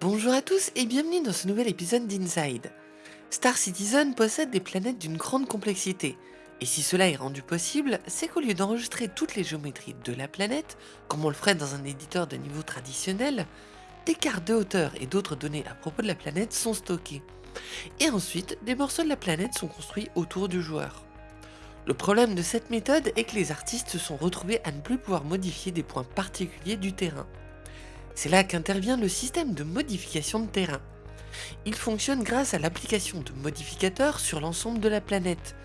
Bonjour à tous et bienvenue dans ce nouvel épisode d'Inside. Star Citizen possède des planètes d'une grande complexité, et si cela est rendu possible, c'est qu'au lieu d'enregistrer toutes les géométries de la planète, comme on le ferait dans un éditeur de niveau traditionnel, des cartes de hauteur et d'autres données à propos de la planète sont stockées. Et ensuite, des morceaux de la planète sont construits autour du joueur. Le problème de cette méthode est que les artistes se sont retrouvés à ne plus pouvoir modifier des points particuliers du terrain. C'est là qu'intervient le système de modification de terrain. Il fonctionne grâce à l'application de modificateurs sur l'ensemble de la planète.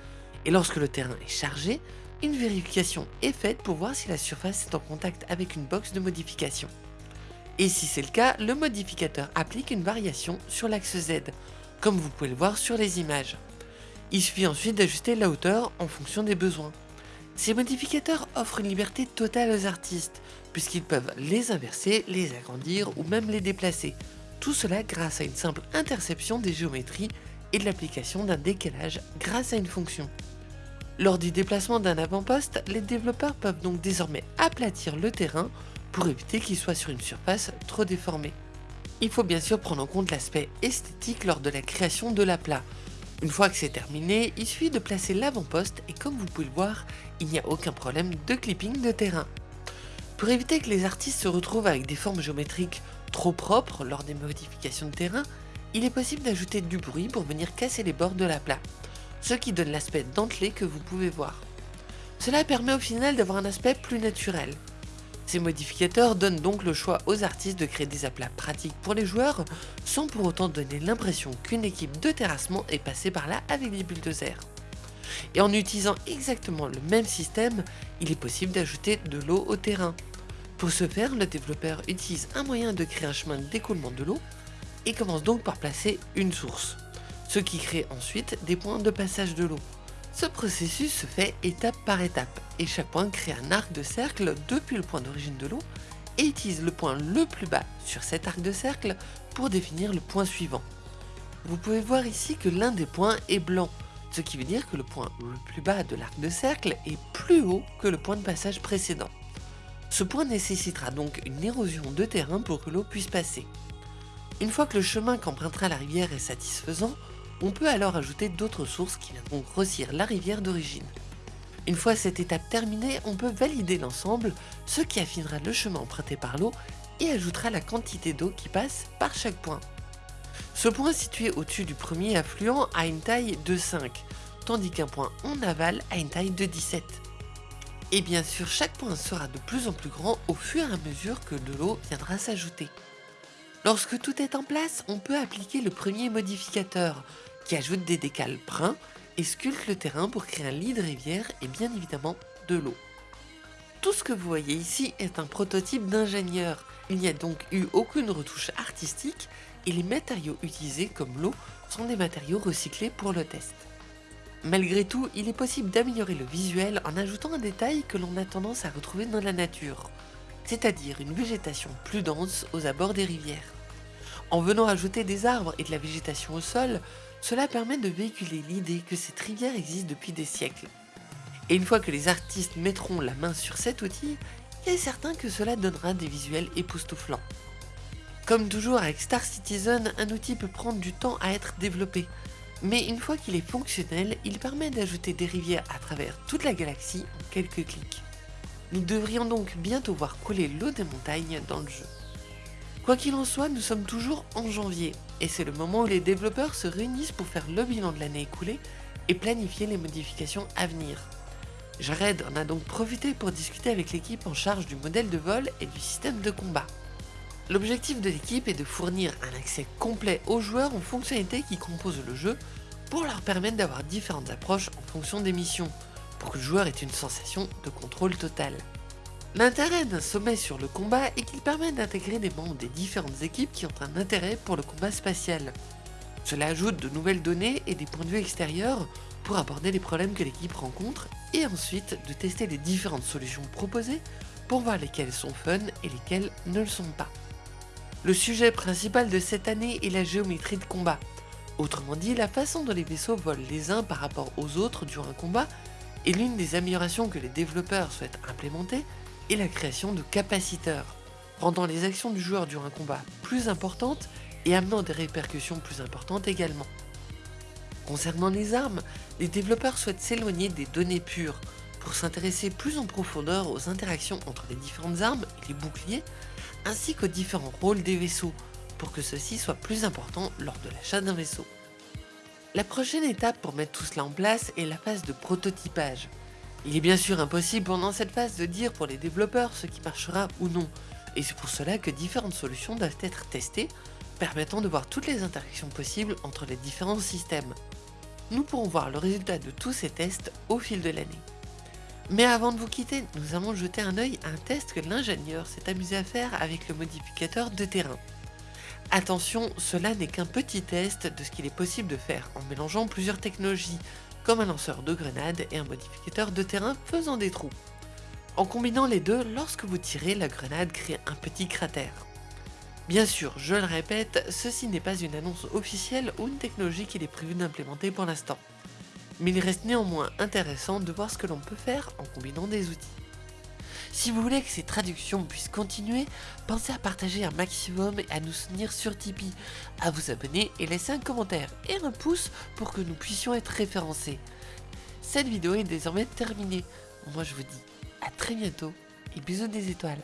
Et lorsque le terrain est chargé, une vérification est faite pour voir si la surface est en contact avec une box de modification. Et si c'est le cas, le modificateur applique une variation sur l'axe Z, comme vous pouvez le voir sur les images. Il suffit ensuite d'ajuster la hauteur en fonction des besoins. Ces modificateurs offrent une liberté totale aux artistes, puisqu'ils peuvent les inverser, les agrandir ou même les déplacer. Tout cela grâce à une simple interception des géométries et de l'application d'un décalage grâce à une fonction. Lors du déplacement d'un avant-poste, les développeurs peuvent donc désormais aplatir le terrain pour éviter qu'il soit sur une surface trop déformée. Il faut bien sûr prendre en compte l'aspect esthétique lors de la création de l'aplat. Une fois que c'est terminé, il suffit de placer l'avant-poste et comme vous pouvez le voir, il n'y a aucun problème de clipping de terrain. Pour éviter que les artistes se retrouvent avec des formes géométriques trop propres lors des modifications de terrain, il est possible d'ajouter du bruit pour venir casser les bords de la plat, ce qui donne l'aspect dentelé que vous pouvez voir. Cela permet au final d'avoir un aspect plus naturel. Ces modificateurs donnent donc le choix aux artistes de créer des aplats pratiques pour les joueurs, sans pour autant donner l'impression qu'une équipe de terrassement est passée par là avec des bulldozers. Et en utilisant exactement le même système, il est possible d'ajouter de l'eau au terrain. Pour ce faire, le développeur utilise un moyen de créer un chemin d'écoulement de l'eau et commence donc par placer une source, ce qui crée ensuite des points de passage de l'eau. Ce processus se fait étape par étape et chaque point crée un arc de cercle depuis le point d'origine de l'eau et utilise le point le plus bas sur cet arc de cercle pour définir le point suivant. Vous pouvez voir ici que l'un des points est blanc, ce qui veut dire que le point le plus bas de l'arc de cercle est plus haut que le point de passage précédent. Ce point nécessitera donc une érosion de terrain pour que l'eau puisse passer. Une fois que le chemin qu'empruntera la rivière est satisfaisant, on peut alors ajouter d'autres sources qui viendront grossir la rivière d'origine. Une fois cette étape terminée, on peut valider l'ensemble, ce qui affinera le chemin emprunté par l'eau et ajoutera la quantité d'eau qui passe par chaque point. Ce point situé au-dessus du premier affluent a une taille de 5, tandis qu'un point en aval a une taille de 17. Et bien sûr, chaque point sera de plus en plus grand au fur et à mesure que de l'eau viendra s'ajouter. Lorsque tout est en place, on peut appliquer le premier modificateur, qui ajoute des décales bruns et sculpte le terrain pour créer un lit de rivière et bien évidemment de l'eau. Tout ce que vous voyez ici est un prototype d'ingénieur, il n'y a donc eu aucune retouche artistique et les matériaux utilisés comme l'eau sont des matériaux recyclés pour le test. Malgré tout, il est possible d'améliorer le visuel en ajoutant un détail que l'on a tendance à retrouver dans la nature, c'est-à-dire une végétation plus dense aux abords des rivières. En venant ajouter des arbres et de la végétation au sol, cela permet de véhiculer l'idée que cette rivière existe depuis des siècles. Et une fois que les artistes mettront la main sur cet outil, il est certain que cela donnera des visuels époustouflants. Comme toujours avec Star Citizen, un outil peut prendre du temps à être développé, mais une fois qu'il est fonctionnel, il permet d'ajouter des rivières à travers toute la galaxie en quelques clics. Nous devrions donc bientôt voir couler l'eau des montagnes dans le jeu. Quoi qu'il en soit, nous sommes toujours en janvier, et c'est le moment où les développeurs se réunissent pour faire le bilan de l'année écoulée et planifier les modifications à venir. Jared en a donc profité pour discuter avec l'équipe en charge du modèle de vol et du système de combat. L'objectif de l'équipe est de fournir un accès complet aux joueurs aux fonctionnalités qui composent le jeu pour leur permettre d'avoir différentes approches en fonction des missions, pour que le joueur ait une sensation de contrôle total. L'intérêt d'un sommet sur le combat est qu'il permet d'intégrer des membres des différentes équipes qui ont un intérêt pour le combat spatial. Cela ajoute de nouvelles données et des points de vue extérieurs pour aborder les problèmes que l'équipe rencontre et ensuite de tester les différentes solutions proposées pour voir lesquelles sont fun et lesquelles ne le sont pas. Le sujet principal de cette année est la géométrie de combat. Autrement dit, la façon dont les vaisseaux volent les uns par rapport aux autres durant un combat est l'une des améliorations que les développeurs souhaitent implémenter et la création de capaciteurs, rendant les actions du joueur durant un combat plus importantes et amenant des répercussions plus importantes également. Concernant les armes, les développeurs souhaitent s'éloigner des données pures pour s'intéresser plus en profondeur aux interactions entre les différentes armes et les boucliers, ainsi qu'aux différents rôles des vaisseaux, pour que ceci soit plus important lors de l'achat d'un vaisseau. La prochaine étape pour mettre tout cela en place est la phase de prototypage. Il est bien sûr impossible pendant cette phase de dire pour les développeurs ce qui marchera ou non, et c'est pour cela que différentes solutions doivent être testées, permettant de voir toutes les interactions possibles entre les différents systèmes. Nous pourrons voir le résultat de tous ces tests au fil de l'année. Mais avant de vous quitter, nous allons jeter un œil à un test que l'ingénieur s'est amusé à faire avec le modificateur de terrain. Attention, cela n'est qu'un petit test de ce qu'il est possible de faire en mélangeant plusieurs technologies, comme un lanceur de grenades et un modificateur de terrain faisant des trous. En combinant les deux, lorsque vous tirez, la grenade crée un petit cratère. Bien sûr, je le répète, ceci n'est pas une annonce officielle ou une technologie qu'il est prévu d'implémenter pour l'instant. Mais il reste néanmoins intéressant de voir ce que l'on peut faire en combinant des outils. Si vous voulez que ces traductions puissent continuer, pensez à partager un maximum et à nous soutenir sur Tipeee, à vous abonner et laisser un commentaire et un pouce pour que nous puissions être référencés. Cette vidéo est désormais terminée. Moi je vous dis à très bientôt et bisous des étoiles.